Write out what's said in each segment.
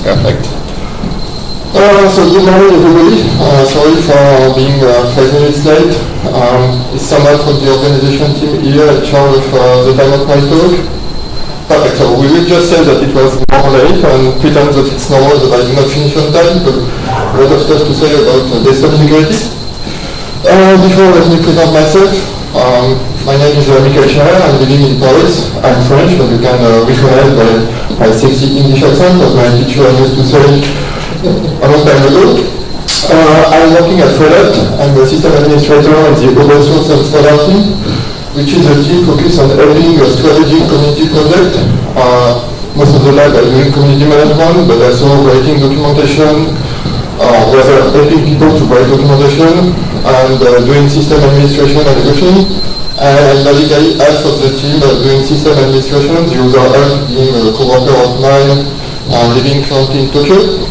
Perfect. Uh, so good morning everybody. Uh, sorry for being uh, five minutes late. Um, it's someone from the organization team here at charge of uh, the time of my talk. Perfect. So we will just say that it was more late and pretend that it's normal that I did not finish on time because a lot of stuff to say about uh, desktop security. Uh, before let me present myself. Um, my name is Michael Scherer. I'm living in Paris. I'm French, as you can uh, recognize by my sexy English accent, as my teacher used to say a long time ago. Uh, I'm working at Red Hat. I'm the system administrator in the open source and standard team, which is a team focused on helping a strategic community project. Uh, most of the lab are doing community management, but also writing documentation, uh, whether helping people to write documentation, and uh, doing system administration and everything. And basically half of the team doing system administration, the other half being a co-worker of mine, uh, living currently in Tokyo.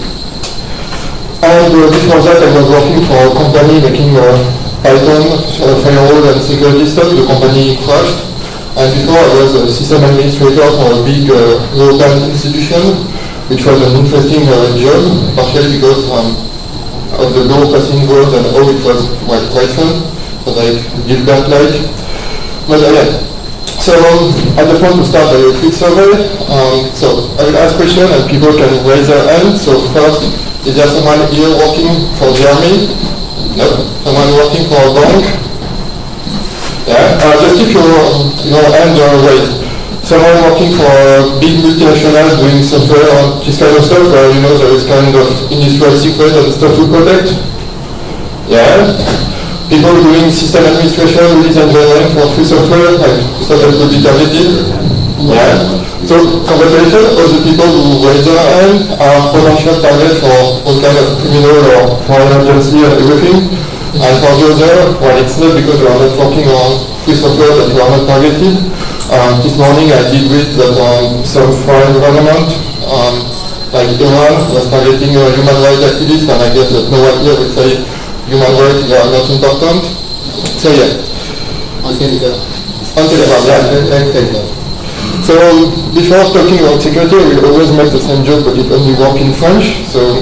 And uh, before that, I was working for a company making uh, Python, uh, firewall, and security stuff. The company crashed. And before, I was a system administrator for a big uh, European institution, which was an interesting uh, job, partially because um, of the low passing growth and how it was well, quite fun, but like Dilbert-like. But uh, yeah. So I just want to start by a quick survey. Um, so I will ask questions and people can raise their hand. So first, is there someone here working for the army? No. Someone working for a bank? Yeah. Uh, just keep your your hand uh, raised. Someone working for a big multinational doing software uh, or this kind of stuff where you know there is kind of industrial secret and stuff to protect? Yeah. People doing system administration, release engineering for free software, like stuff that could be targeted? Yeah. So congratulations, all the people who raise their hand are potential targets for all kind of criminal or foreign agency and everything. And for the other, well, it's not because we are not working on free software that we are not targeted. Um, this morning I did read that um, some foreign government, um, like Iran, was targeting uh, human rights activists, and I guess that no one here would say human rights are not important. So yeah. On Telegram. On Telegram, yeah. And So before talking about security, we always make the same joke, but it only works in French. So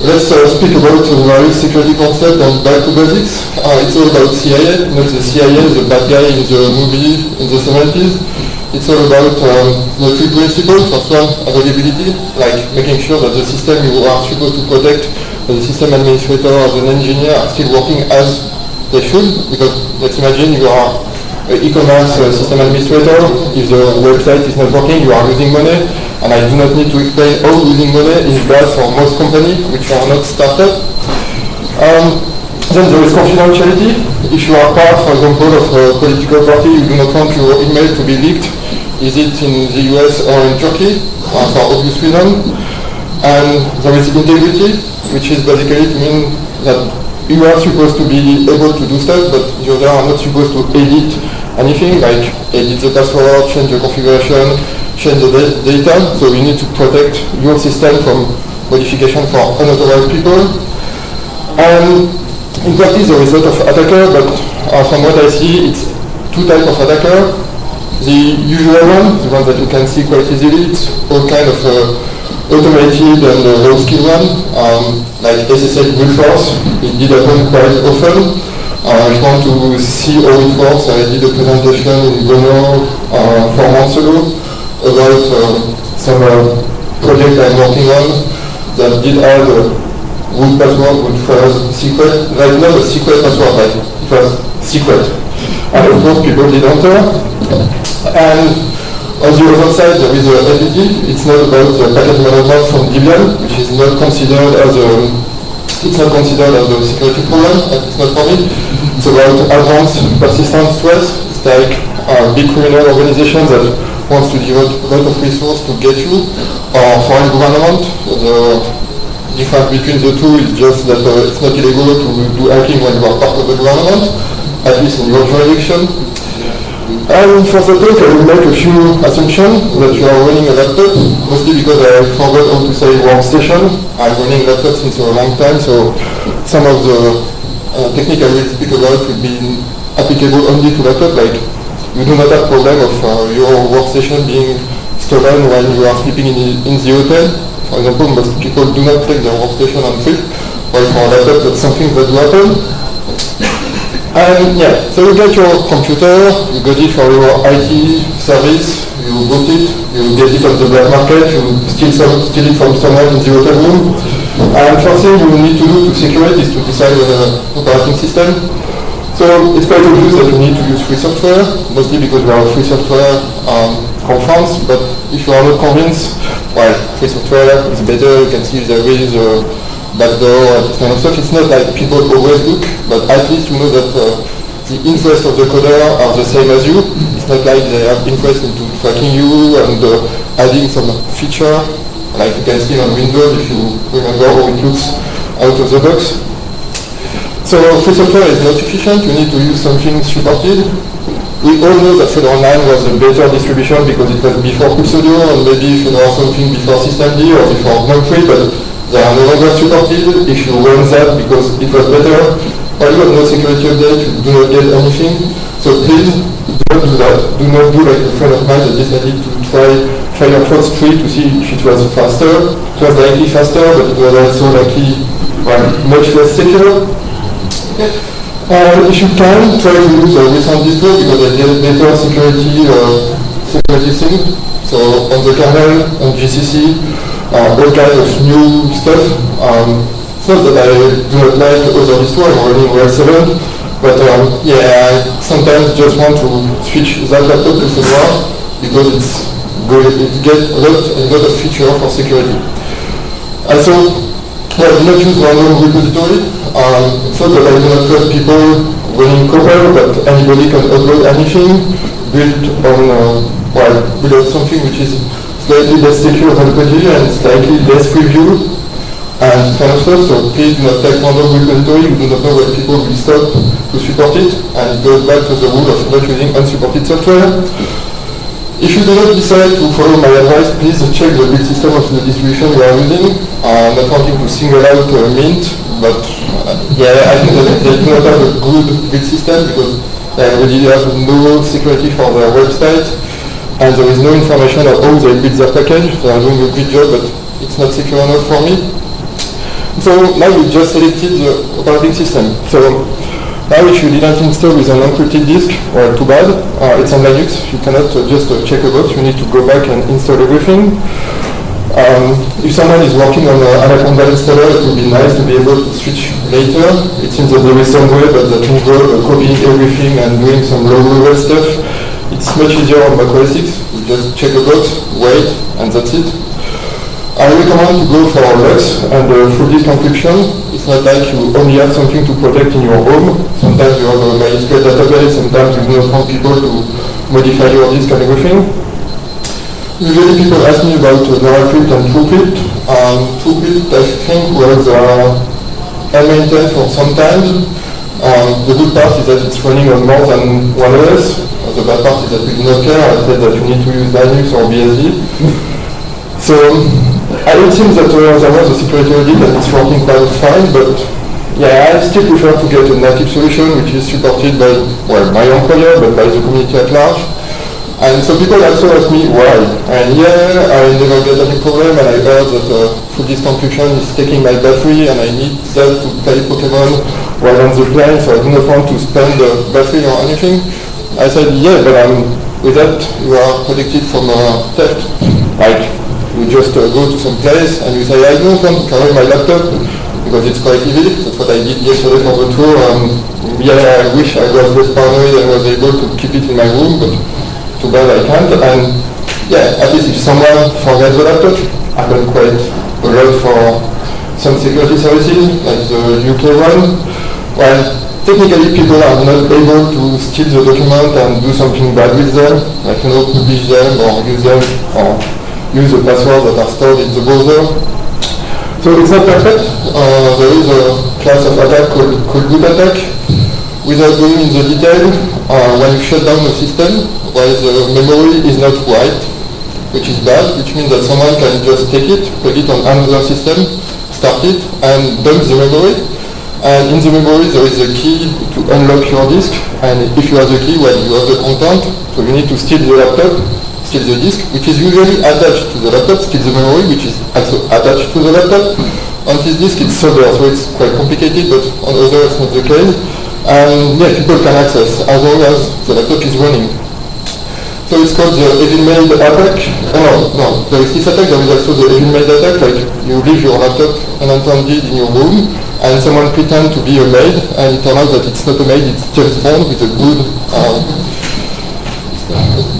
let's uh, speak about the various security concepts and back to basics. Uh, it's all about CIA, not the CIA, the bad guy in the movie in the 70s. It's all about um, the three principles. First one, availability, like making sure that the system you are supposed to protect, the system administrator, as an engineer, are still working as they should. Because let's imagine you are an e-commerce uh, system administrator, if the website is not working, you are losing money, and I do not need to explain how losing money is bad for most companies which are not startup. Um, then there is confidentiality. If you are part, for example, of a political party, you do not want your email to be leaked. Is it in the US or in Turkey, uh, for obvious reason. And there is integrity, which is basically to mean that you are supposed to be able to do stuff, but other are not supposed to edit anything, like edit the password, change the configuration, change the data. So you need to protect your system from modification for unauthorized people. And in practice, there is a lot of attacker, but uh, from what I see, it's two types of attacker. The usual one, the one that you can see quite easily, it's all kind of uh, automated and uh, low skill one, um, like SSH brute force. It did happen quite often. Uh, if want to see all it works, I did a presentation in Brno uh, four months ago about uh, some uh, project I'm working on that did have a root password, root first secret, like not a secret password, like it was secret. And of course people did enter. And on the other side, there is a APT. It's not about the packet management from Debian, which is not considered as a it's not considered as a security problem. But it's not for me. It's about advanced persistent threats. It's like a big criminal organization that wants to devote a lot of resources to get you, or foreign government. The difference between the two is just that uh, it's not illegal to do hacking when you are part of the government, at least in your jurisdiction. And for the talk, I will make a few assumptions that you are running a laptop, mostly because I forgot how to say workstation. I'm running laptop since a long time, so some of the uh, technique I will speak about will be applicable only to laptop, like you do not have problem of uh, your workstation being stolen when you are sleeping in the, in the hotel. For example, most people do not take their workstation on trip, while for laptop that's something that happen. And yeah, so you get your computer, you get it for your IT service, you boot it, you get it on the black market, you steal, some, steal it from someone in the hotel room. And first thing you need to do to secure it is to decide on an operating system. So it's quite obvious that you need to use free software, mostly because we are a free software um, conference, but if you are not convinced, well, free software is better, you can see there is a backdoor and this kind of stuff. It's not like people always look, but at least you know that uh, the interests of the coder are the same as you. It's not like they have interest into tracking you and uh, adding some feature, like you can see on Windows if you remember how it looks out of the box. So free software is not sufficient, you need to use something supported. We all know that Fedora 9 was a better distribution because it was before Studio and maybe Fedora something before systemd or before 3, but they are no longer supported. If you run that because it was better, or you have no security update, you do not get anything. So please do not do that. Do not do like a friend of mine that decided to try Firefox 3 to see if it was faster. It was likely faster, but it was also likely well, much less secure. Uh, if you can, try to use a recent distro because they get better security uh, security thing. So on the kernel, on GCC, uh, all kinds of new stuff. Um, it's not that I do not like other distro, I'm running RHEL 7, but um, yeah, I sometimes just want to switch that laptop to Fedora because it's good, it gets a lot, a lot of feature for security. Also, well, do not use random repository. Um, not that I do not trust people running Copr, but anybody can upload anything built on, uh, well, build something which is slightly less secure than Koji and slightly less review and kind of. So please do not take random repository. You do not know when people will stop to support it, and it goes back to the rule of not using unsupported software. If you do not decide to follow my advice, please check the build system of the distribution you are using. I'm not wanting to single out uh, Mint, but uh, yeah, I think that they do not have a good build system because they already have no security for their website and there is no information of how they build their package. They are doing a good job, but it's not secure enough for me. So now we just selected the operating system. So now if you didn't install with an encrypted disk, well, too bad. Uh, it's on Linux. You cannot uh, just uh, check a box. You need to go back and install everything. Um, if someone is working on an Anaconda installer, it would be nice to be able to switch later. It seems that there is some way that that involve uh, copying everything and doing some low-level stuff. It's much easier on Mac OS X. You just check a box, wait, and that's it. I recommend to go for LUKS and uh, full disk encryption. It's not like you only have something to protect in your home. Sometimes you have a MySQL database, sometimes you do not want people to modify your disk and everything. Usually people ask me about uh, VeraCrypt and TrueCrypt. Um, TrueCrypt I think was uh, maintained for some time. Um, the good part is that it's running on more than one OS. The bad part is that we do not care. I said that you need to use Linux or BSD. so I it seems that uh, there was a security audit and it's working quite fine, but yeah, I still prefer to get a native solution which is supported by, well, my employer, but by the community at large. And so people also ask me why. And yeah, I never get any problem, and I heard that uh, full disk encryption is taking my battery, and I need that to play Pokemon while on the plane, so I do not want to spend the battery or anything. I said, yeah, but um, with that, you are protected from uh, theft. Like, you just uh, go to some place and you say, I don't want to carry my laptop because it's quite heavy. That's what I did yesterday for the tour. Yeah, I wish I was less paranoid and was able to keep it in my room, but too bad I can't. And yeah, at least if someone forgets the laptop, happen quite a lot for some security services, like the UK one. Well, technically people are not able to steal the document and do something bad with them, like you know, publish them or use them or use the passwords that are stored in the browser. So it's not perfect. Uh, there is a class of attack called, called attack. Without going into the detail, uh, when you shut down a system, while the memory is not wiped, which is bad, which means that someone can just take it, put it on another system, start it, and dump the memory. And in the memory there is a key to unlock your disk, and if you have the key, well, you have the content, so you need to steal the laptop, the disk, which is usually attached to the laptop, the memory, which is also attached to the laptop. On this disk it's solder, so it's quite complicated, but on other it's not the case. And yeah, people can access as long as the laptop is running. So it's called the Evil-Maid attack. Oh, no, no, there is this attack, there is also the Evil-Maid attack, like you leave your laptop unattended in your room, and someone pretend to be a maid, and it turns out that it's not a maid, it's James Bond with a good, uh,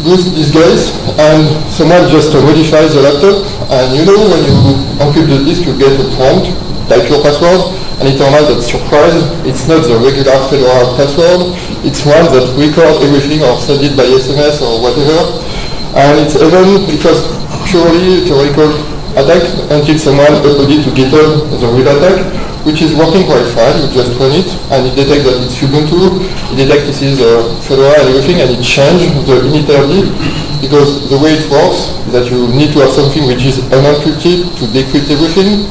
good guys, and someone just modifies the laptop, and you know when you encrypt the disk you get a prompt, like your password, and it turns out that surprise, it's not the regular Fedora password, it's one that records everything or send it by SMS or whatever. And it's even, was purely a theoretical attack until someone uploaded to GitHub the real attack, which is working quite fine, you just run it, and it detects that it's Ubuntu, it detects this is uh, Fedora and everything, and it changes the initrd, because the way it works is that you need to have something which is unencrypted to decrypt everything,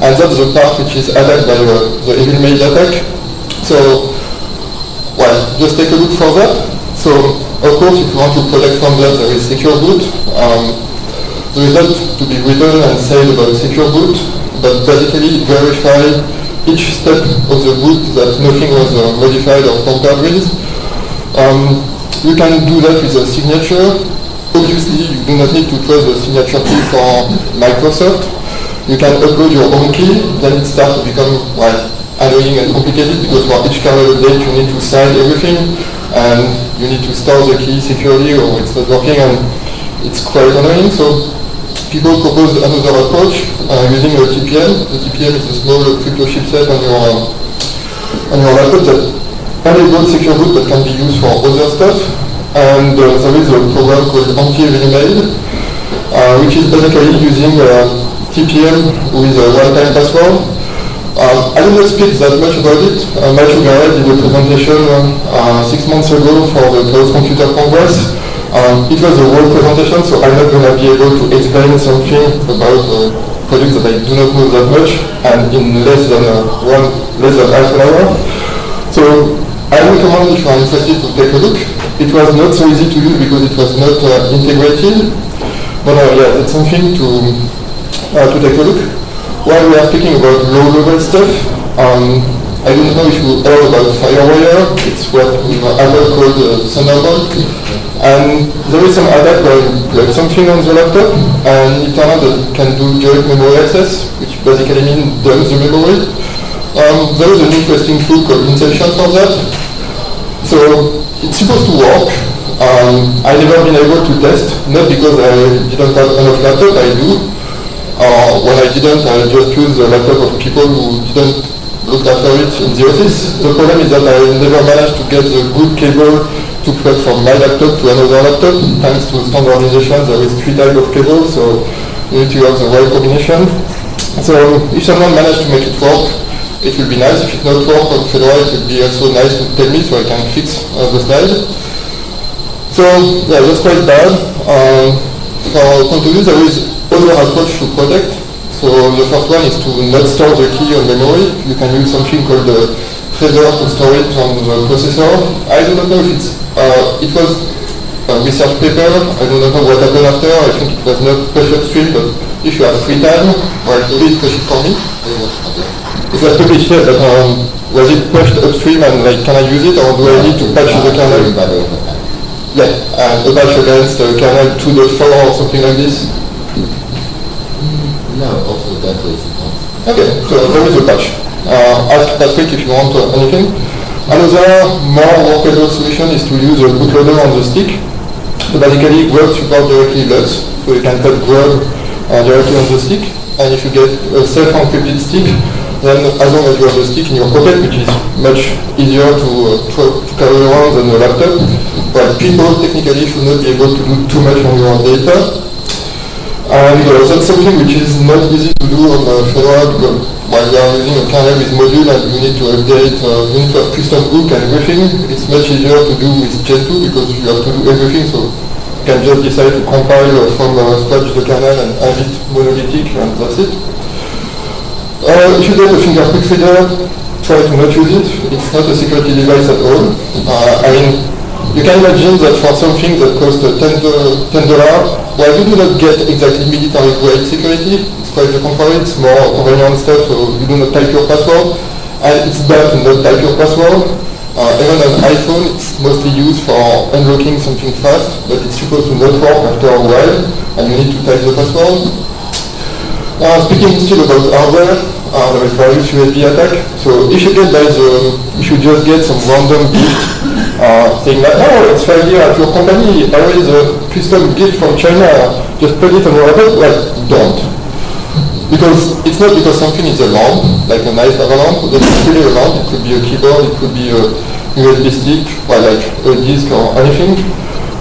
and that's the part which is attacked by uh, the Evil-Maid attack. So, well, just take a look for that. So, of course, if you want to protect from that, there is secure boot. Um, there is lot to be written and said about secure boot, but basically verify each step of the boot that nothing was uh, modified or tampered with. Um, you can do that with a signature. Obviously, you do not need to trust the signature key for Microsoft you can upload your own key, then it starts to become well, annoying and complicated because for each kernel update you need to sign everything and you need to store the key securely or it's not working and it's quite annoying. So people propose another approach uh, using a TPM. The TPM is a small crypto chipset on your uh, on your laptop that enables secure boot but can be used for other stuff. And uh, there is a program called Anti-Evil-Maid, uh, which is basically using uh, TPM with a one-time password. Um, I did not speak that much about it. Uh, Matthew Garrett did a presentation uh, six months ago for the Chaos Computer Congress. Um, it was a world presentation, so I'm not going to be able to explain something about a product that I do not know that much, and in less than uh, one, less than half an hour. So I recommend if you are interested to take a look. It was not so easy to use because it was not uh, integrated, but uh, yeah, it's something to uh, to take a look. While we are speaking about low-level stuff, um, I don't know if you heard about FireWire. It's what we Apple called uh, Thunderbolt. And there is some adapter, plug something on the laptop, and it turns out that it can do direct memory access, which basically means dump the memory. Um, there is an interesting tool called Inception for that. So it's supposed to work. Um, I've never been able to test, not because I didn't have enough laptop, I do, uh, when I didn't, I just used the laptop of people who didn't look after it in the office. The problem is that I never managed to get the good cable to plug from my laptop to another laptop. Thanks to standardization, there is three types of cables, so you need to have the right combination. So if someone managed to make it work, it will be nice. If it not work on Fedora, it would be also nice to tell me so I can fix uh, the slide. So yeah, that's quite bad. Uh, for Contour, there is other approach to protect. So the first one is to not store the key on memory. You can use something called the TRESOR to store it on the processor. I do not know if it's, uh, it was a research paper. I do not know what happened after. I think it was not pushed upstream, but if you have free time, well, please push it for me. It was published here, but um, was it pushed upstream and like, can I use it or do I need to patch the kernel? Yeah, and a patch against uh, kernel 2.4 or something like this. No, also Okay, so there is a patch. Uh, ask Patrick if you want uh, anything. Another more workable solution is to use a bootloader on the stick. So basically, Grub supports directly LUKS, so you can put Grub uh, directly on the stick. And if you get a self-encrypted stick, then as long as you have the stick in your pocket, which is much easier to, uh, to carry around than a laptop, but people technically should not be able to do too much on your data. And uh, that's something which is not easy to do on uh, Fedora because while you are using a kernel with module and you need to update, uh, custom hook and everything, it's much easier to do with Gentoo because you have to do everything. So you can just decide to compile uh, from uh, scratch the kernel and have it monolithic and that's it. Uh, if you get a fingerprint reader, try to not use it. It's not a security device at all. Uh, I mean, you can imagine that for something that costs $10, $10 well, you do not get exactly military grade security. It's quite the contrary. It's more convenient stuff, so you do not type your password. And it's bad to not type your password. Uh, even on iPhone, it's mostly used for unlocking something fast, but it's supposed to not work after a while, and you need to type the password. Uh, speaking still about hardware, uh, there is various USB attack. So if you get by the, you should just get some random gift uh, saying that, oh, it's five years at your company, I raise a custom gift from China, just put it on your laptop. Well, don't. Because it's not because something is a lamp, like a nice lava lamp, that it's really a lamp. It could be a keyboard, it could be a USB stick, or like a disk or anything.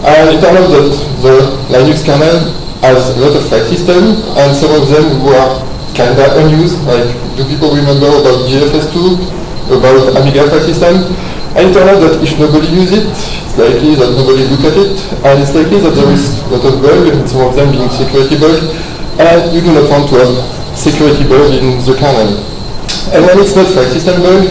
And it turns out that the Linux kernel has a lot of file systems, and some of them were kind of unused, like do people remember about GFS2, about Amiga file system? Out that if nobody uses it, it's likely that nobody look at it, and it's likely that there is a lot of bugs, and some of them being security bugs, and you do not want to have security bug in the kernel. And when it's not file system bug,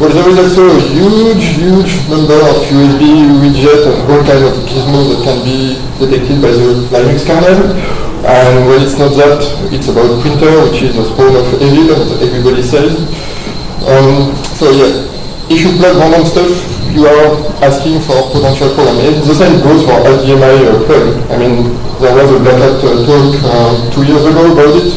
well, there is also a huge, huge number of USB widgets and all kinds of gizmos that can be detected by the Linux kernel. And when it's not that, it's about printer, which is a spawn of evil, as everybody says. Um, so yeah, if you plug random stuff, you are asking for potential problem. And the same goes for HDMI uh, plug. I mean, there was a Black Hat uh, talk uh, two years ago about it.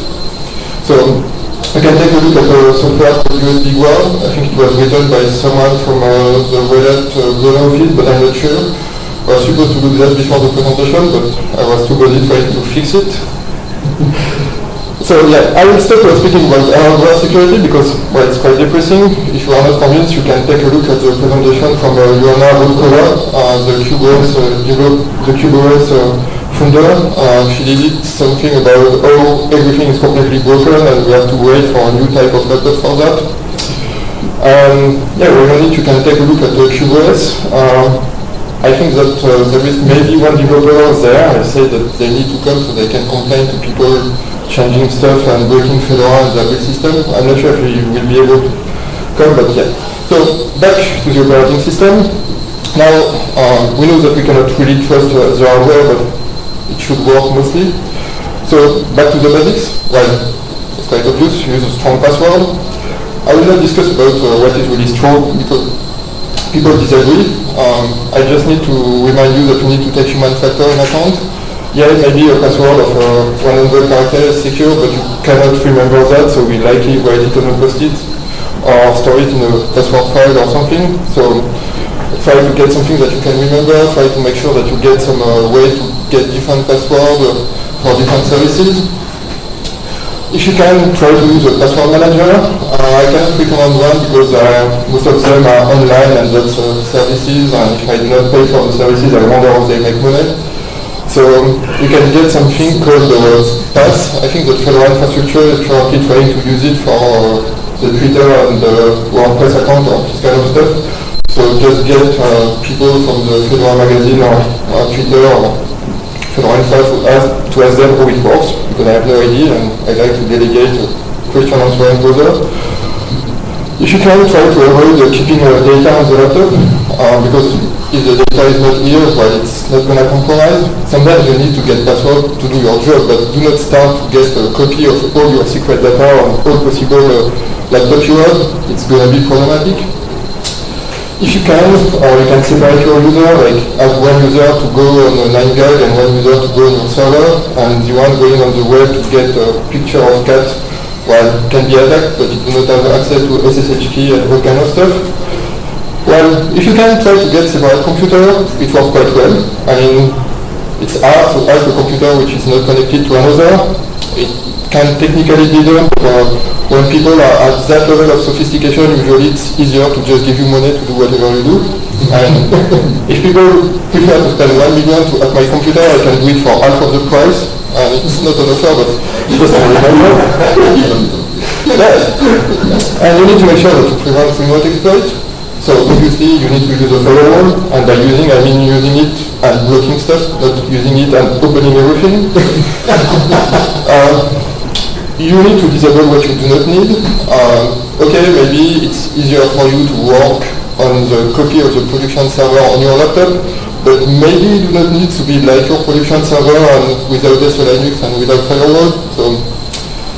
So we can take a look at the software called USB Guard. I think it was written by someone from uh, the Red Hat uh, office, but I'm not sure. I was supposed to do that before the presentation, but I was too busy trying to fix it. so yeah, I will stop uh, speaking about hardware security because well, it's quite depressing. You are not convinced, you can take a look at the presentation from uh, Joanna Rutkowska, uh, the Qubes OS, uh, the uh, founder. Uh, she did something about how everything is completely broken and we have to wait for a new type of laptop for that. Um, yeah, we you can take a look at the Qubes OS. Uh, I think that uh, there is maybe one developer there. I say that they need to come so they can complain to people changing stuff and breaking Fedora and the build system. I'm not sure if we will be able to but yeah. So back to the operating system. Now, uh, we know that we cannot really trust uh, the hardware, but it should work mostly. So back to the basics. Well, it's quite obvious, use a strong password. I will not discuss about uh, what is really strong because people disagree. Um, I just need to remind you that you need to take human factor in account. Yeah, it may be a password of uh, 100 characters secure, but you cannot remember that, so we likely write it on a post-it or store it in a password file or something. So try to get something that you can remember, try to make sure that you get some uh, way to get different passwords uh, for different services. If you can, try to use a password manager. Uh, I cannot recommend one because uh, most of them are online and that's uh, services and if I do not pay for the services I wonder how they make money. So you can get something called the Pass. I think that Fedora Infrastructure is currently trying to use it for the Twitter and the WordPress account or this kind of stuff. So just get uh, people from the Fedora magazine or uh, Twitter or Fedora to ask, to ask them how it works, because I have no idea and I like to delegate a question answering browser. If you can try to avoid keeping data on the laptop, uh, because if the data is not here, well, it's not going to compromise. Sometimes you need to get password to do your job, but do not start to get a copy of all your secret data on all possible uh, laptops you have. It's going to be problematic. If you can, or you can separate your user, like have one user to go on a 9gag and one user to go on your server, and the one going on the web to get a picture of cat, well, can be attacked, but you do not have access to SSH key and all kind of stuff. Well, if you can try to get separate computer, it works quite well. I mean, it's hard to hack a computer which is not connected to another. It can technically be done, but uh, when people are at that level of sophistication, usually it's easier to just give you money to do whatever you do. And if people prefer to spend one million to hack my computer, I can do it for half of the price. And it's not an offer, but just a. And you need to make sure that you prevent remote exploit. So obviously you need to use a firewall, and by using I mean using it and blocking stuff, not using it and opening everything. uh, you need to disable what you do not need. Uh, okay, maybe it's easier for you to work on the copy of the production server on your laptop, but maybe you do not need to be like your production server and without SE Linux and without firewall. So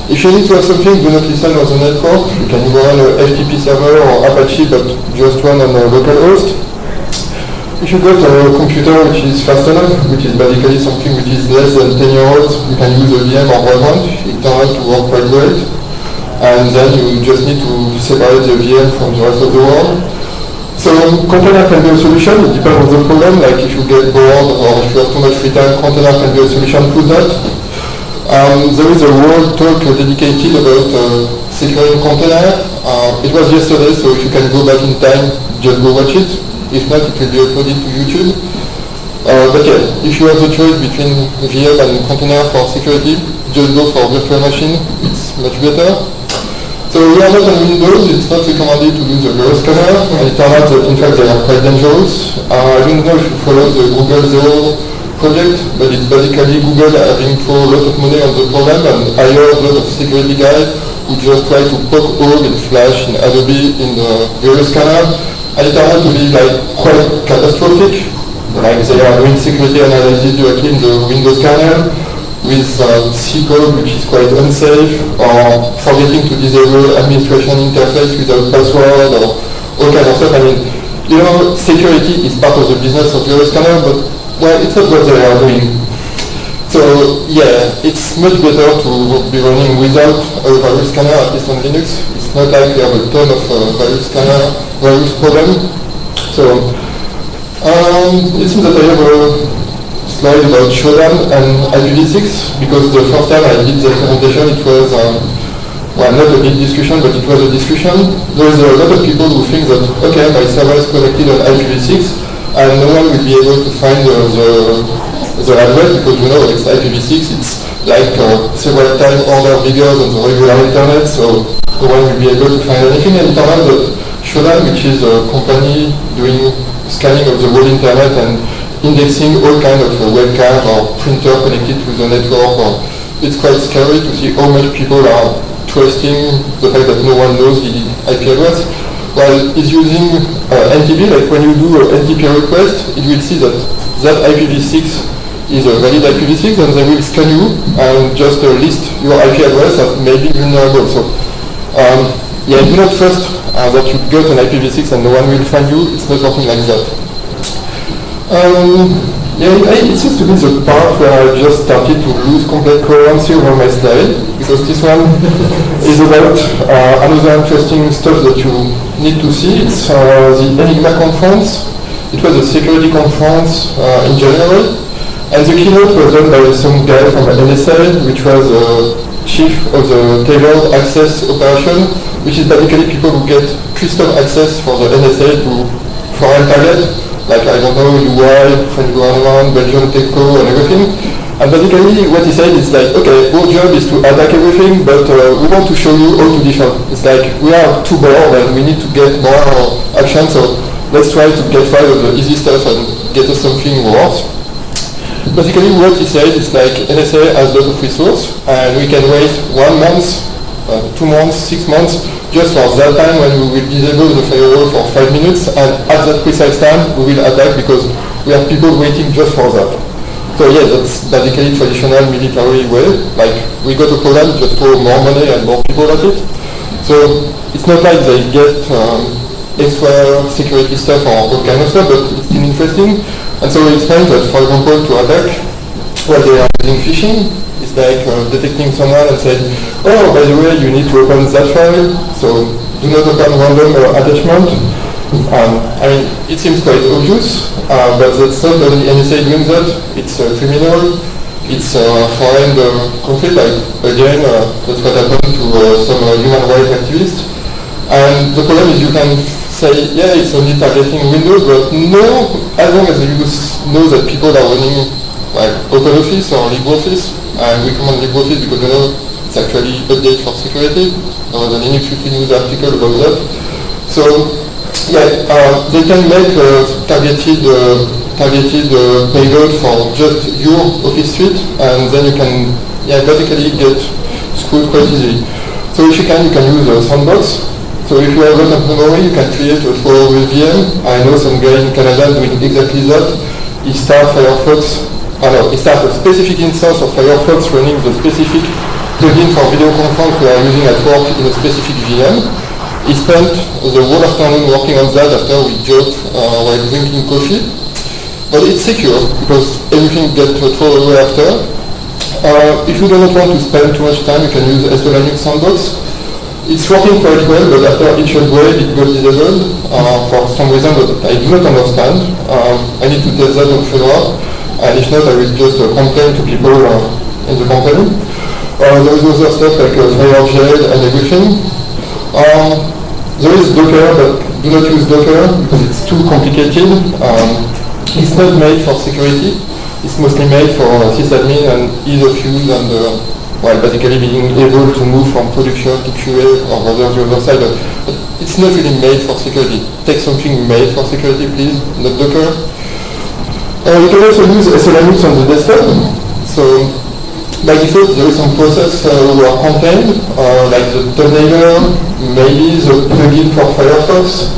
if you need to have something, do not listen on the network. You can either run a FTP server or Apache, but just run on a local host. If you got a computer which is fast enough, which is basically something which is less than 10 years old, you can use a VM or Vagrant. It turns out to work quite great. And then you just need to separate the VM from the rest of the world. So container can be a solution, it depends on the problem, like if you get bored or if you have too much free time, container can be a solution for that. Um, there is a world talk dedicated about uh, securing container. Uh, it was yesterday, so if you can go back in time, just go watch it. If not, it will be uploaded to YouTube. Uh, but yeah, if you have the choice between VM and container for security, just go for virtual machine. It's much better. So we are not on Windows, it's not recommended to use the virus scanner, it turns out that in fact they are quite dangerous. Uh, I don't know if you follow the Google Zero project, but it's basically Google having thrown a lot of money on the problem and hired a lot of security guys who just try to poke hole in Flash, in Adobe, in the virus scanner, and it turned out to be like quite catastrophic. Like they are doing security analysis directly in the Windows kernel with uh, C code which is quite unsafe, or forgetting to disable administration interface without password, or all kinds of stuff. I mean, you know, security is part of the business of virus scanner, but well, it's not what they are doing. So yeah, it's much better to be running without a virus scanner, at least on Linux. It's not like we have a ton of uh, virus scanner, virus problem. So um, it seems that I have a slide about Shodan and IPv6 because the first time I did the presentation it was um, well, not a big discussion, but it was a discussion. There's a lot of people who think that, okay, my server is connected on IPv6, and no one will be able to find uh, the, the address because you know it's IPv6, it's like uh, several times order bigger than the regular internet, so no one will be able to find anything. And it turns out Shodan, which is a company doing scanning of the whole internet and indexing all kind of uh, or printer connected to the network, or it's quite scary to see how much people are trusting the fact that no one knows the IP address. While it's using uh, NTP, like when you do an NTP request, it will see that that IPv6 is a valid IPv6 and they will scan you and just uh, list your IP address as maybe vulnerable. So um, yeah, do not trust uh, that you got an IPv6 and no one will find you. It's not working like that. Um, yeah, it, it seems to be the part where I just started to lose complete coherency over my slide, because this one is about uh, another interesting stuff that you need to see. It's uh, the Enigma conference. It was a security conference uh, in January, and the keynote was done by some guy from NSA, which was uh, chief of the tailored access operation, which is basically people who get custom access for the NSA to foreign target like, I don't know, UI, French government, Belgian TechCo, and everything. And basically what he said is like, okay, our job is to attack everything, but uh, we want to show you how to defend. It's like, we are too bored and we need to get more action, so let's try to get rid of the easy stuff and get us something worse. Basically what he said is like, NSA has a lot of resources, and we can wait one month, uh, two months, six months, just for that time when we will disable the firewall for five minutes and at that precise time we will attack because we have people waiting just for that. So yeah, that's basically traditional military way. Like we go to Poland, just throw more money and more people at it. So it's not like they get um, extra security stuff or all kind of stuff, but it's still interesting. And so we explained that, for example, to attack, well, they are using phishing, it's like uh, detecting someone and saying, oh, by the way, you need to open that file, so do not open random uh, attachment. Um, I mean, it seems quite obvious, uh, but that's not only NSA doing that, it's uh, criminal, it's uh, foreign uh, conflict, like, again, uh, that's what happened to some human rights activists. And the problem is you can say, yeah, it's only targeting Windows, but no, as long as you know that people are running like OpenOffice or LibreOffice, I recommend LibreOffice because you know it's actually update for security. There was an Linux Weekly News article about that. So yeah, uh, they can make a targeted uh, targeted uh, payload for just your Office suite, and then you can yeah basically get screwed quite easily. So if you can, you can use a sandbox. So if you have a lot of memory, you can create a throwaway VM. I know some guy in Canada doing exactly that. He starts Firefox, oh no, he starts a specific instance of Firefox running the specific plugin for video conference we are using at work in a specific VM. He spent the whole afternoon working on that after we joked uh, while drinking coffee. But it's secure because everything gets thrown away after. Uh, if you do not want to spend too much time, you can use SE Linux Sandbox. It's working quite well, but after each upgrade, it got disabled uh, for some reason that I do not understand. Um, I need to test that on Fedora, and if not, I will just uh, complain to people uh, in the company. Uh, there is other stuff like uh, Firejail and everything. Um, there is Docker, but do not use Docker because it's too complicated. Um, it's not made for security it's mostly made for sysadmin and ease of use and uh, well, basically being able to move from production to QA or rather the other side. But, it's not really made for security. Take something made for security, please, not Docker. Uh, you can also use SE Linux on the desktop. So by default, there is some process uh, who are contained, uh, like the thumbnailer, maybe the plugin for Firefox.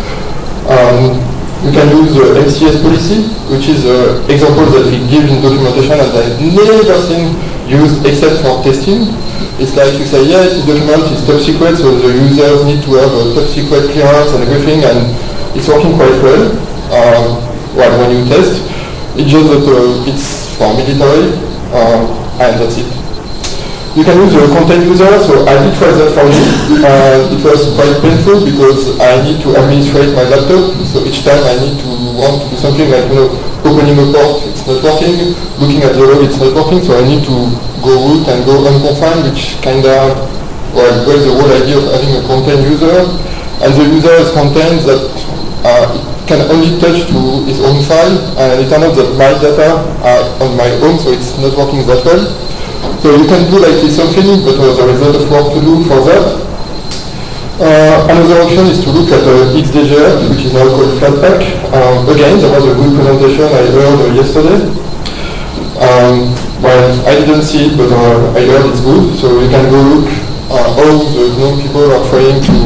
Um, you can use the MCS policy, which is an example that we give in documentation and I've never seen used except for testing. It's like you say, yeah, this document is top secret, so the users need to have a top secret clearance and everything, and it's working quite well. Um, well, when you test, it's just that uh, it's for military, um, and that's it. You can use the confined user, so I did try that for you. Uh, it was quite painful because I need to administrate my laptop, so each time I need to want to do something like, you know, opening a port, it's not working, looking at the log, it's not working, so I need to go root and go unconfined, which kind of, well, breaks the whole idea of having a confined user. And the user has content that uh, can only touch to his own file, and it turns out that my data are on my own, so it's not working that well. So you can do like this something, but uh, there is a lot of work to do for that. Uh, another option is to look at uh, which is now called Flatpak. Um, again, there was a good presentation I heard uh, yesterday. Um, well, I didn't see it, but uh, I heard it's good. So you can go look uh, how the GNOME people are trying to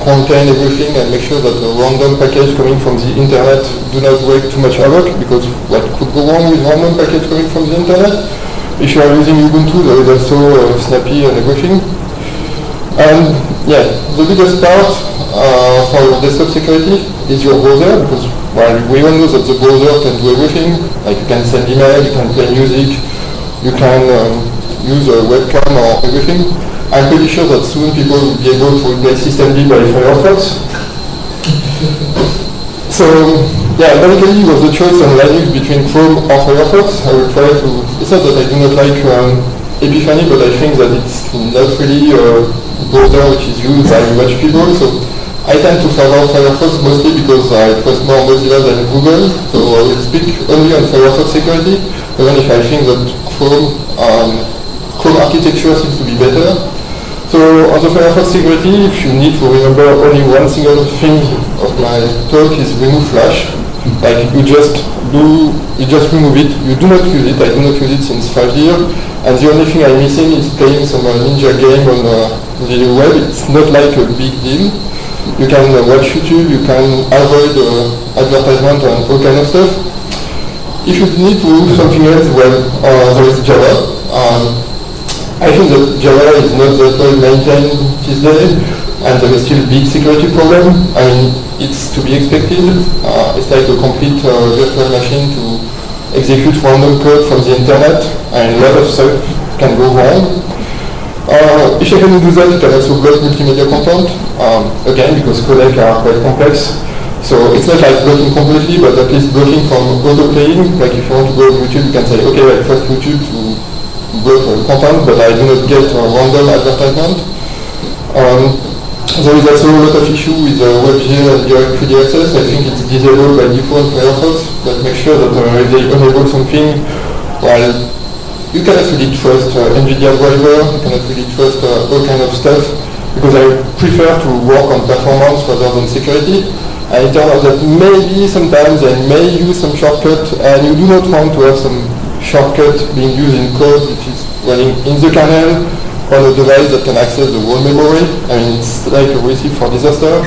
contain everything and make sure that the random package coming from the internet do not wreak too much havoc, because what could go wrong with random package coming from the internet? If you are using Ubuntu, there is also uh, Snappy and everything. And yeah, the biggest part uh, for desktop security is your browser, because well, we all know that the browser can do everything. Like you can send email, you can play music, you can um, use a webcam or everything. I'm pretty sure that soon people will be able to replace systemd by Firefox. so yeah, it was a choice on Linux between Chrome or Firefox. I will try to, it's not that I do not like um, Epiphany, but I think that it's not really a browser which is used by much people. So I tend to favor Firefox mostly because I trust more Mozilla than Google. So I will speak only on Firefox security, even if I think that Chrome, um, Chrome architecture seems to be better. So on the Firefox security, if you need to remember only one single thing of my talk is remove flash. Like you just do, you just remove it. You do not use it. I do not use it since five years. And the only thing I'm missing is playing some uh, ninja game on uh, the web. It's not like a big deal. You can uh, watch YouTube. You can avoid uh, advertisement and all kind of stuff. If you need to do something else, well, uh, there is Java. Um, I think that Java is not that well maintained these days, and there is still big security problem. I mean, it's to be expected. Uh, it's like a complete uh, virtual machine to execute random code from the internet, and a lot of stuff can go wrong. Uh, if you can do that, you can also block multimedia content, um, again, because codecs are quite complex. So it's not like blocking completely, but at least blocking from auto-playing. Like if you want to go to YouTube, you can say, okay, well, first YouTube to block content, but I do not get a random advertisement. Um, there is also a lot of issue with uh, WebGL and direct 3D access. I think it's disabled by default Firefox, but make sure that uh, if they enable something, well, you cannot really trust uh, NVIDIA driver, you cannot really trust uh, all kind of stuff, because I prefer to work on performance rather than security. And it turns out that maybe sometimes they may use some shortcut, and you do not want to have some shortcut being used in code which is running in the kernel on a device that can access the whole memory. I mean, it's like a recipe for disaster.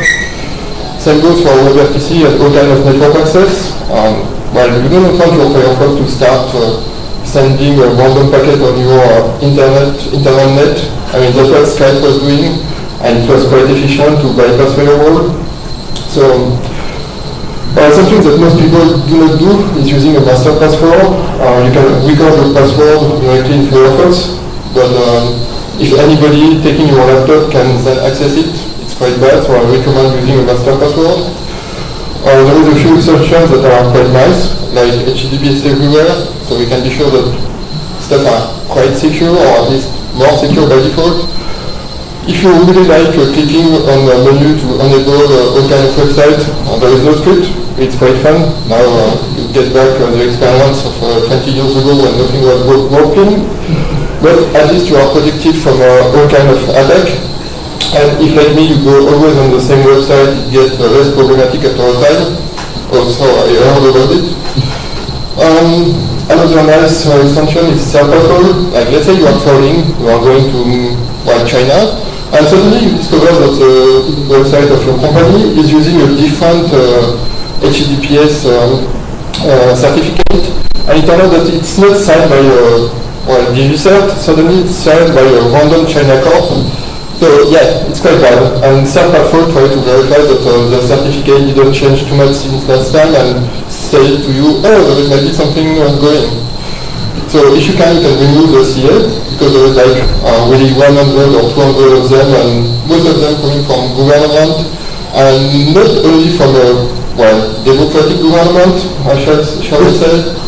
Same goes for WebRTC and all kind of network access. Um, well, you don't want your Firefox to start uh, sending a random packet on your internet, internet net. I mean, that's what Skype was doing, and it was quite efficient to bypass firewall. So, uh, something that most people do not do is using a master password. Uh, you can record your password directly in Firefox, but um, if anybody taking your laptop can then access it, it's quite bad, so I recommend using a master password. Uh, there is a few exceptions that are quite nice, like HTTPS everywhere, so we can be sure that stuff are quite secure, or at least more secure by default. If you really like uh, clicking on the menu to enable uh, all kinds of websites, uh, there is NoScript. It's quite fun. Now uh, you get back uh, the experience of uh, 20 years ago when nothing was working. But at least you are protected from all kind of attack. And if like me, you go always on the same website, it gets uh, less problematic after a time. Also, I heard about it. Um, another nice uh, extension is CertPatrol. Like, let's say you are traveling, you are going to well, China, and suddenly you discover that the website of your company is using a different uh, HTTPS um, uh, certificate, and it turns out that it's not signed by a well, DigiCert, suddenly it's signed by a random China corp, so yeah, it's quite bad. And CertPatrol tried to verify that uh, the certificate didn't change too much since last time and say to you, oh, there might be something ongoing. So if you can, you can remove the CA, because there is like uh, really 100 or 200 of them, and most of them coming from government, and not only from a, well, democratic government, I shall, shall we say.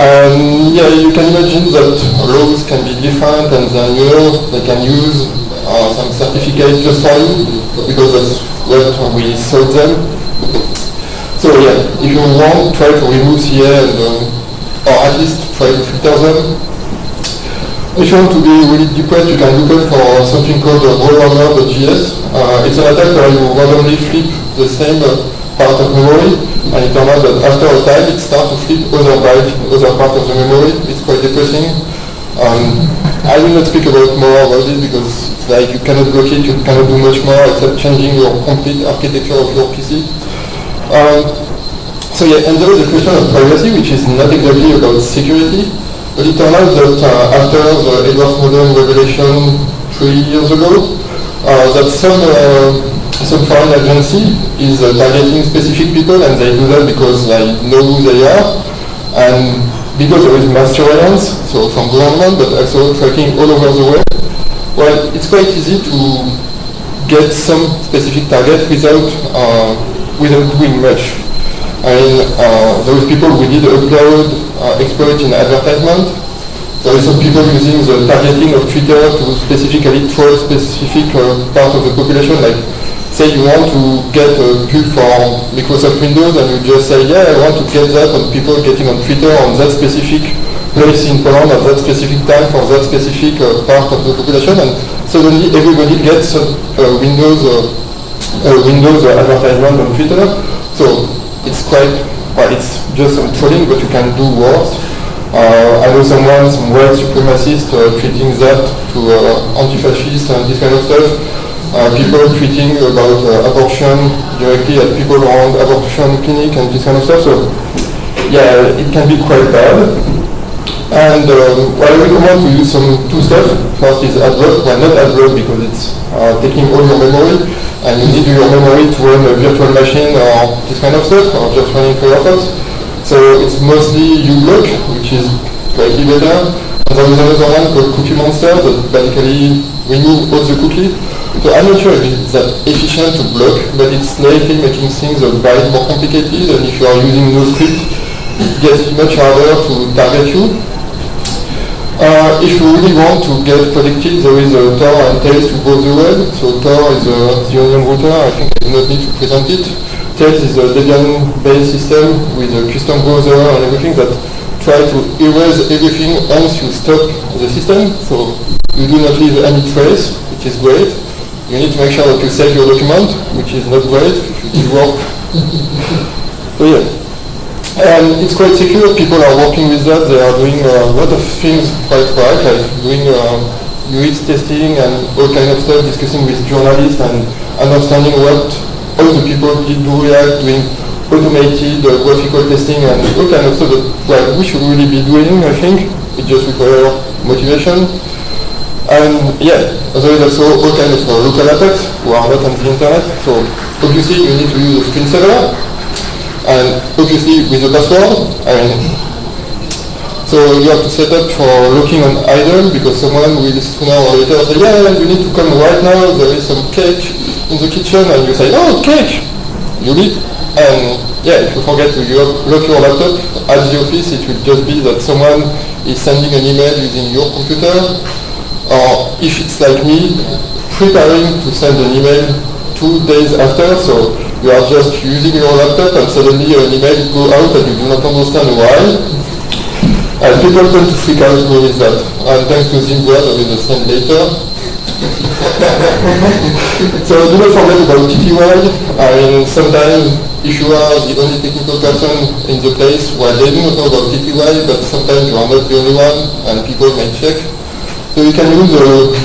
And yeah, you can imagine that laws can be different, and then, you know, they can use uh, some certificates just for you, because that's what we sold them. So yeah, if you want, try to remove CA and, uh, or at least try to filter them. If you want to be really depressed, you can look out for something called uh, Rowhammer.js. Uh, it's an attack where you randomly flip the same uh, part of memory, and it turns out that after a time it starts to flip other bytes other parts of the memory. It's quite depressing. Um, I will not speak about more about this because like you cannot block it, you cannot do much more except changing your complete architecture of your PC. Um, so yeah, and there is a question of privacy, which is not exactly about security, but it turned out that uh, after the Edward Snowden revelation three years ago, uh, that some uh, some foreign agency is uh, targeting specific people, and they do that because they know who they are, and because there is mass surveillance, so from government, but also tracking all over the world, well, it's quite easy to get some specific target without uh, without doing much. I mean, uh, those people who did upload uh, in advertisement. There are some people using the targeting of Twitter to specifically troll specific uh, part of the population, like say you want to get a pub for Microsoft Windows and you just say, yeah, I want to get that on people getting on Twitter on that specific place in Poland at that specific time for that specific uh, part of the population and suddenly everybody gets a Windows, uh, Windows advertisement on Twitter. So it's quite, well, it's just some trolling, but you can do worse. Uh, I know someone, some white supremacist, uh, treating that to uh, anti-fascist and this kind of stuff uh, people tweeting about uh, abortion directly at people around abortion clinic and this kind of stuff. So yeah, it can be quite bad. And um, well, I recommend to use some two stuff. First is AdBlock, well not AdBlock because it's uh, taking all your memory and you need your memory to run a virtual machine or this kind of stuff or just running Firefox. So it's mostly uBlock, which is slightly better. And there is another one called Cookie Monster that basically remove all the cookies so I'm not sure if it's that efficient to block, but it's slightly making things a bit more complicated, and if you are using NoScript, it gets much harder to target you. Uh, if you really want to get protected, there is a Tor and Tails to browse the web. So Tor is uh, the onion router, I think I do not need to present it. Tails is a Debian-based system with a custom browser and everything that try to erase everything once you stop the system. So you do not leave any trace, which is great you need to make sure that you save your document, which is not great you work. so yeah. And it's quite secure, people are working with that, they are doing uh, a lot of things quite right, like doing uh, UX testing and all kind of stuff, discussing with journalists and understanding what all the people did do React, doing automated uh, graphical testing and all kind of stuff that well, we should really be doing, I think. It just requires motivation. And yeah, there is also all kind of uh, local attacks who are not on the internet. So obviously you need to use a screensaver. And obviously with a password. Mean, so you have to set up for looking on idle because someone will sooner or later say, yeah, you need to come right now, there is some cake in the kitchen, and you say, oh, cake! You leave, and yeah, if you forget to lock your laptop at the office, it will just be that someone is sending an email using your computer, or if it's like me, preparing to send an email two days after, so you are just using your laptop and suddenly an email go out and you do not understand why, and people tend to freak out with that. And thanks to Zimbabwe, is a same later. so do not forget about. I mean, sometimes if you are the only technical person in the place, well, they do not know about TTY, but sometimes you are not the only one, and people may check. You can use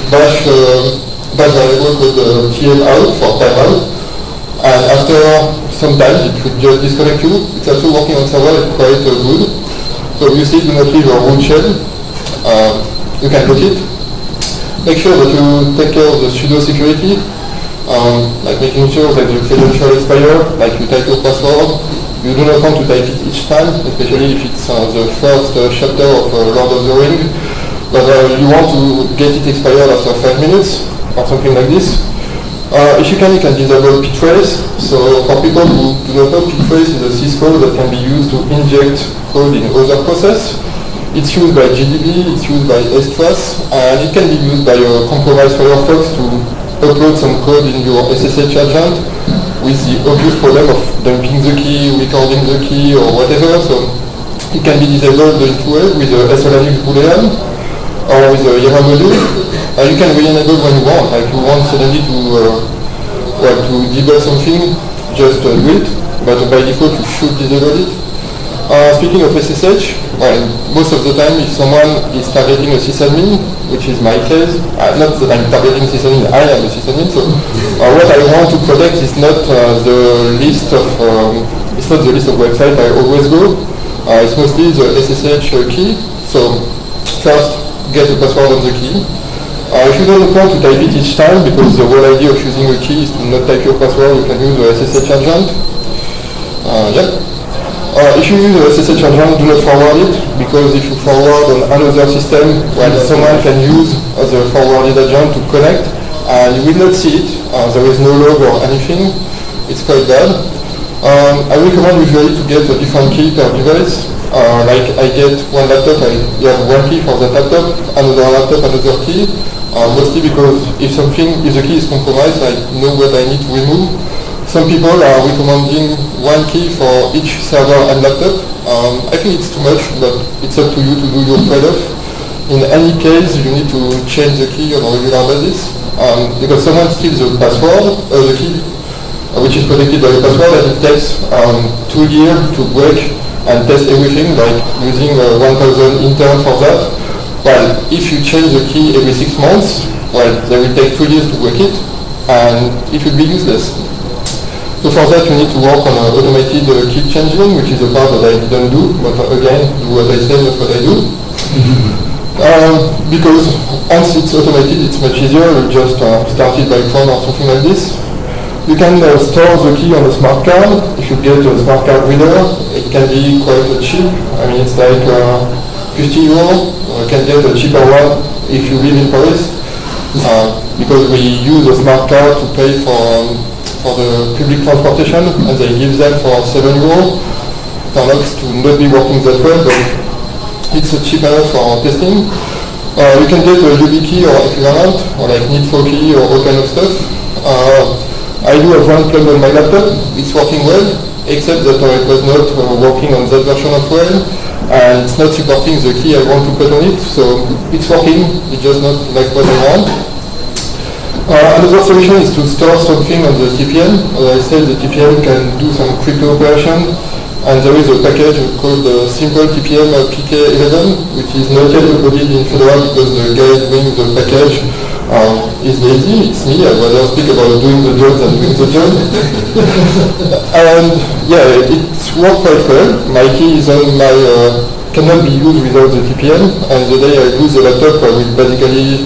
bash, uh, bash variable called uh, tmout for timeout. And after some time, it should just disconnect you. It's also working on server, it's quite uh, good. So you see, do not leave your root shell. Uh, you can put it. Make sure that you take care of the sudo security, um, like making sure that your credential expire, like you type your password. You do not want to type it each time, especially if it's uh, the first uh, chapter of uh, Lord of the Ring. But uh, you want to get it expired after 5 minutes, or something like this. Uh, if you can, you can disable ptrace. So for people who do not know, ptrace is a syscall that can be used to inject code in other process. It's used by GDB, it's used by strace, and it can be used by a compromised Firefox to upload some code in your SSH agent with the obvious problem of dumping the key, recording the key, or whatever. So it can be disabled in two ways with a SE Linux boolean or with a Yama module. Uh, you can re-enable when you want. Like you want suddenly to uh, well, to debug something, just uh, do it. But by default, you should disable it. Uh, speaking of SSH, well, most of the time if someone is targeting a sysadmin, which is my case, uh, not that I'm targeting sysadmin, I am a sysadmin, so uh, what I want to protect is not uh, the list of, um, it's not the list of websites I always go, it's mostly the SSH key, so first get the password on the key. Uh, if you don't want to type it each time, because the whole idea of using a key is to not type your password, you can use the SSH agent. yeah. Uh, if you use a SSH agent, do not forward it, because if you forward on another system, well, someone can use the forwarded agent to connect, and you will not see it. Uh, there is no log or anything. It's quite bad. Um, I recommend usually to get a different key per device. Uh, like I get one laptop, I have one key for that laptop, another laptop, another key. Uh, mostly because if something, if the key is compromised, I know what I need to remove. Some people are recommending one key for each server and laptop. Um, I think it's too much, but it's up to you to do your trade-off. In any case, you need to change the key on a regular basis um, because someone steals the password, uh, the key, uh, which is protected by a password, and it takes um, two years to break and test everything, like using uh, 1,000 interns for that. Well, if you change the key every six months, well, they will take two years to break it, and it will be useless. So for that you need to work on automated uh, key changing, which is a part that I didn't do, but uh, again, do what I say, not what I do. um, because once it's automated, it's much easier. You just uh, start it by phone or something like this. You can uh, store the key on a smart card. If you get a smart card reader, it can be quite cheap. I mean, it's like uh, 50 euro. You can get a cheaper one if you live in Paris. Uh, because we use a smart card to pay for um, for the public transportation and they give them for 7 euros. Turns out to not be working that well, but it's cheaper for testing. Uh, you can get a YubiKey or equivalent, or like Nitrokey or all kind of stuff. Uh, I do have one plug on my laptop. It's working well, except that it was not uh, working on that version of well, and it's not supporting the key I want to put on it. So it's working, it's just not like what I want. Uh, another solution is to store something on the TPM. As I said, the TPM can do some crypto operation. and there is a package called the Simple TPM PK11, which is not yet uploaded in Fedora because the guy doing the package um, is lazy. It's me. I'd rather speak about doing the job and doing the job. and yeah, it worked quite well. My key is on my uh, cannot be used without the TPM, and the day I lose the laptop, I will basically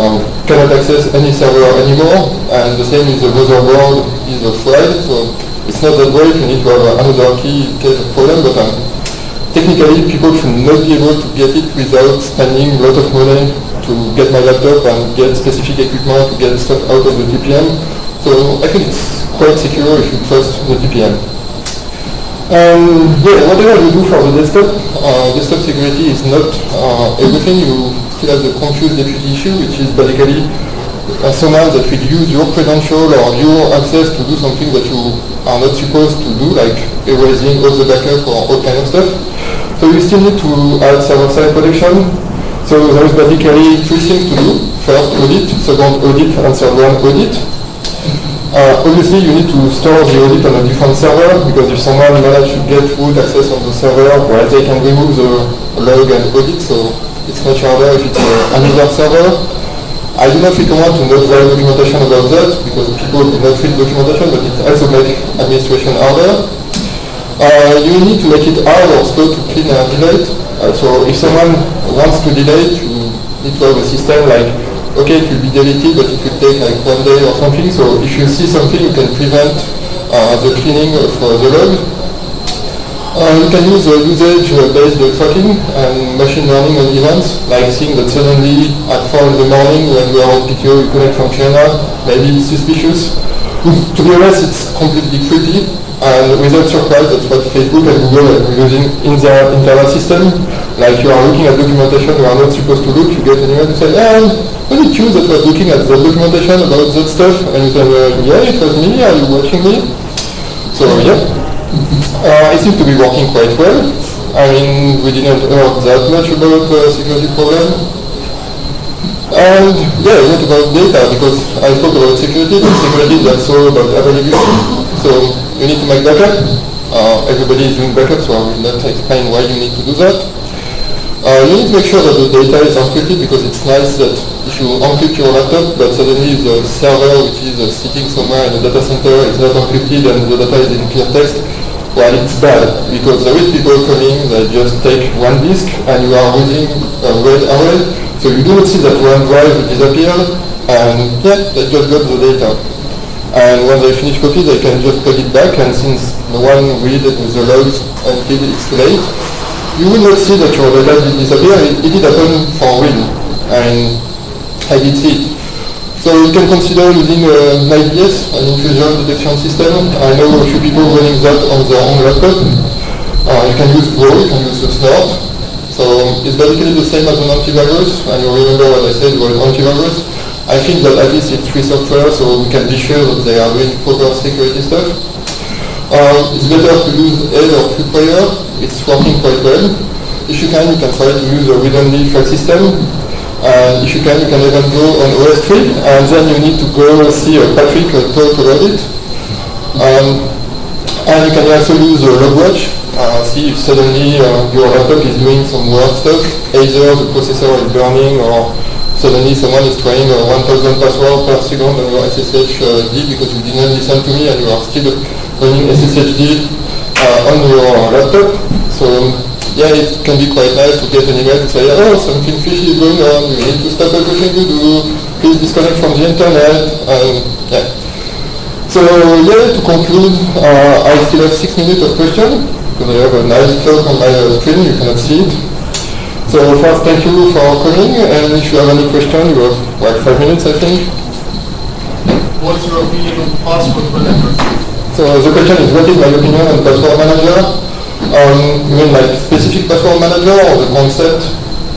um, cannot access any server anymore, and the same is the motherboard is a fried. So it's not that great, you need to have another key in case of problem, but um, technically people should not be able to get it without spending a lot of money to get my laptop and get specific equipment to get stuff out of the TPM. So I think it's quite secure if you trust the TPM. Um, yeah, whatever you do for the desktop, uh, desktop security is not uh, everything. You still have the confused deputy issue, which is basically uh, someone that will use your credential or your access to do something that you are not supposed to do, like erasing all the backup or all kind of stuff. So you still need to add server-side protection. So there is basically three things to do. First, audit. Second, audit. And third one, audit. Uh, obviously, you need to store the audit on a different server because if someone managed to get root access on the server, well, they can remove the log and audit. So it's much harder if it's uh, another server. I do not recommend to not write documentation about that because people do not read documentation, but it also makes administration harder. Uh, you need to make it hard or slow to clean and delete. Uh, so if someone wants to need to have a system like, okay, it will be deleted, but it will take like one day or something. So if you see something, you can prevent uh, the cleaning of uh, the log. Uh, you can use uh, usage-based tracking and machine learning on events, like seeing that suddenly at 4 in the morning when you are on PTO you connect from China, maybe it's suspicious. to be honest, it's completely creepy, and without surprise, that's what Facebook and Google are using in their internal system. Like you are looking at documentation you are not supposed to look, you get an email to say, um, was it you that was looking at the documentation about that stuff? And you say, yeah, it was me, are you watching me? So, yeah. Uh, it seems to be working quite well. I mean, we didn't hear that much about uh, security problem. And yeah, not about data, because I spoke about security, but security is also about availability. So you need to make backup. Uh, everybody is doing backup, so I will not explain why you need to do that. Uh, you need to make sure that the data is encrypted because it's nice that if you encrypt your laptop, but suddenly the server which is uh, sitting somewhere in a data center is not encrypted and the data is in clear text, well, it's bad because there is people coming that just take one disk and you are using a red array. So you do not see that one drive disappeared and yeah, they just got the data. And when they finish copy, they can just put it back and since no one read the logs until it's late, you will not see that your data did disappear. It, it did happen for real. And I did see it. So you can consider using uh, NIDS, an intrusion detection system. I know a few people running that on their own laptop. Uh, you can use Bro, you can use Snort. So it's basically the same as an antivirus, and you remember what I said about antivirus. I think that at least it's free software, so we can be sure that they are doing proper security stuff. Um, it's better to use AIDE or QPlayer. It's working quite well. If you can, you can try to use a read-only file system. And if you can, you can even go on OSTree, and then you need to go see Patrick talk about it. Um, and you can also use a logwatch, uh, see if suddenly uh, your laptop is doing some weird stuff, either the processor is burning or suddenly someone is trying a 1000 password per second on your SSHD because you didn't listen to me and you are still running SSHD uh, on your laptop. So yeah, it can be quite nice to get an email to say, oh, something fishy is going on, you need to stop everything you do, please disconnect from the internet, and yeah. So yeah, to conclude, uh, I still have six minutes of questions, because I have a nice clock on my uh, screen, you cannot see it. So first, thank you for coming, and if you have any question, you have like five minutes, I think. What's your opinion on password manager? So the question is, what is my opinion on password manager? Um, you mean like specific password manager or the concept?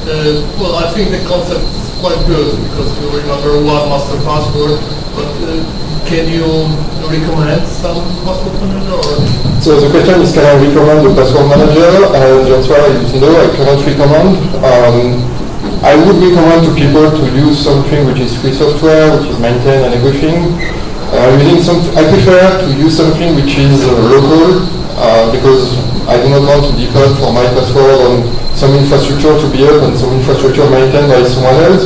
Uh, well, I think the concept is quite good because you remember one master password, but uh, can you recommend some password manager? Or? So the question is can I recommend a password manager? And the answer is no, I cannot recommend. Um, I would recommend to people to use something which is free software, which is maintained and everything. Uh, using some, I prefer to use something which is uh, local uh, because I do not want to depend for my password on some infrastructure to be up and some infrastructure maintained by someone else.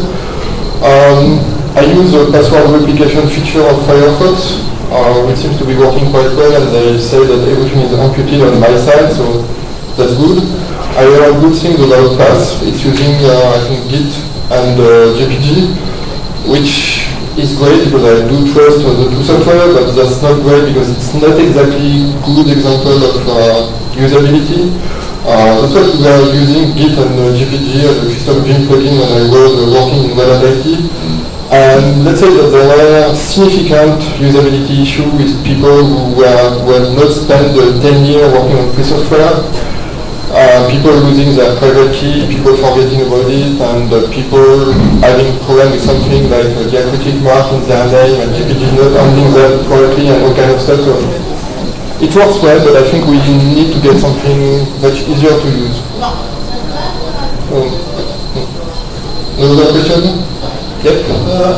Um, I use the password replication feature of Firefox, uh, which seems to be working quite well, and they say that everything is imputed on my side, so that's good. I heard good things about Pass. It's using, uh, I think, Git and uh, GPG, which is great because I do trust the two software, but that's not great because it's not exactly good example of uh, usability. Uh, that's we were using Git and uh, GPG as a custom Vim plugin when I was uh, working in Web IT. And let's say that there were significant usability issues with people who were, not spent uh, 10 years working on free software. Uh, people losing their private key, people forgetting about it, and uh, people having problem with something like uh, diacritic mark in their name and GPG not handling that correctly and all kind of stuff. So it works well, but I think we need to get something much easier to use. Um, another question? Yep. Uh,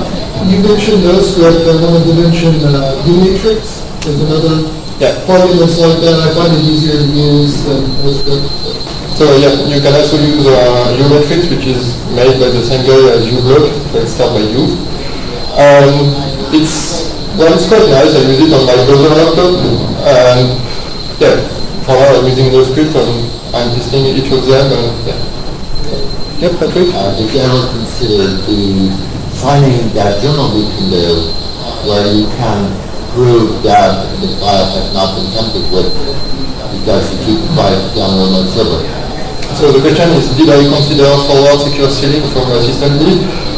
you mentioned NoScript, I wanted to mention uh, uMatrix. There's another Yeah. plugin that's like that. I find it easier to use than NoScript. So yeah, you can also use uh, uMatrix, which is made by the same guy as uBlock, let's start by U. Um, it's, well, it's quite nice, I use it on my browser laptop, and yeah, for now I'm using NoScript, and I'm testing each of them, and yeah. Yep, Patrick? Uh, If you ever consider the finding that journal we can do where you can prove that the file has not been tampered with because you keep the file on one server. So the question is, did I consider forward secure sealing from uh, systemd?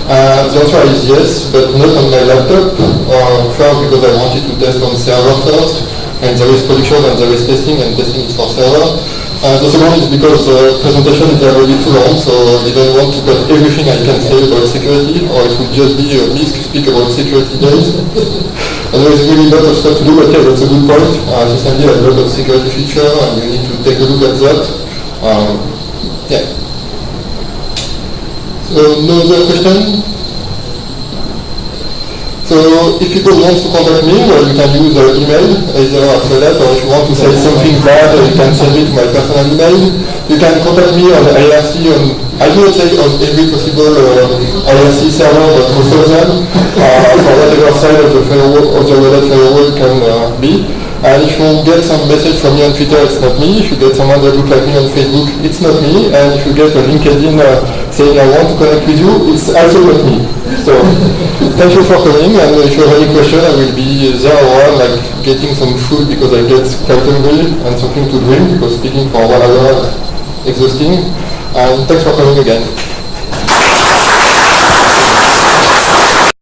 Uh, the answer is yes, but not on my laptop. Uh, first, because I wanted to test on server first, and there is production and there is testing, and testing is for server. Uh, the second is because the presentation is already too long, so I don't want to put everything I can say about security, or it would just be a miss to speak about security days. and there is really a lot of stuff to do, but yeah, that's a good point. Uh, systemd has a lot of security feature, and you need to take a look at that. Um, yeah. So, no other question? So, if people want to contact me, well, you can use uh, email, either after that, or if you want to say something bad, you can send it to my personal email. You can contact me on the IRC on, I do not say on every possible uh, IRC server, but most of them, uh, for whatever side of the firewall, of the Hat firewall can uh, be. And if you get some message from me on Twitter, it's not me. If you get someone that looks like me on Facebook, it's not me. And if you get a LinkedIn uh, saying I want to connect with you, it's also not me. So thank you for coming. And if you have any question, I will be there around, like getting some food because I get quite hungry and something to drink because speaking for one hour is exhausting. And thanks for coming again.